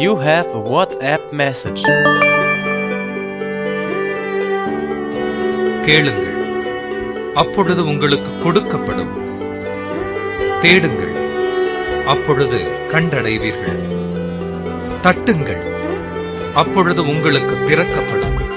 You have a WhatsApp message. கேளுங்கள். அப்பொழுது உங்களுக்கு கொடுக்கப்படும். தேடுங்கள். அப்பொழுது கண்டடைவீர்கள். தட்டுங்கள். அப்பொழுது உங்களுக்கு திறக்கப்படும்.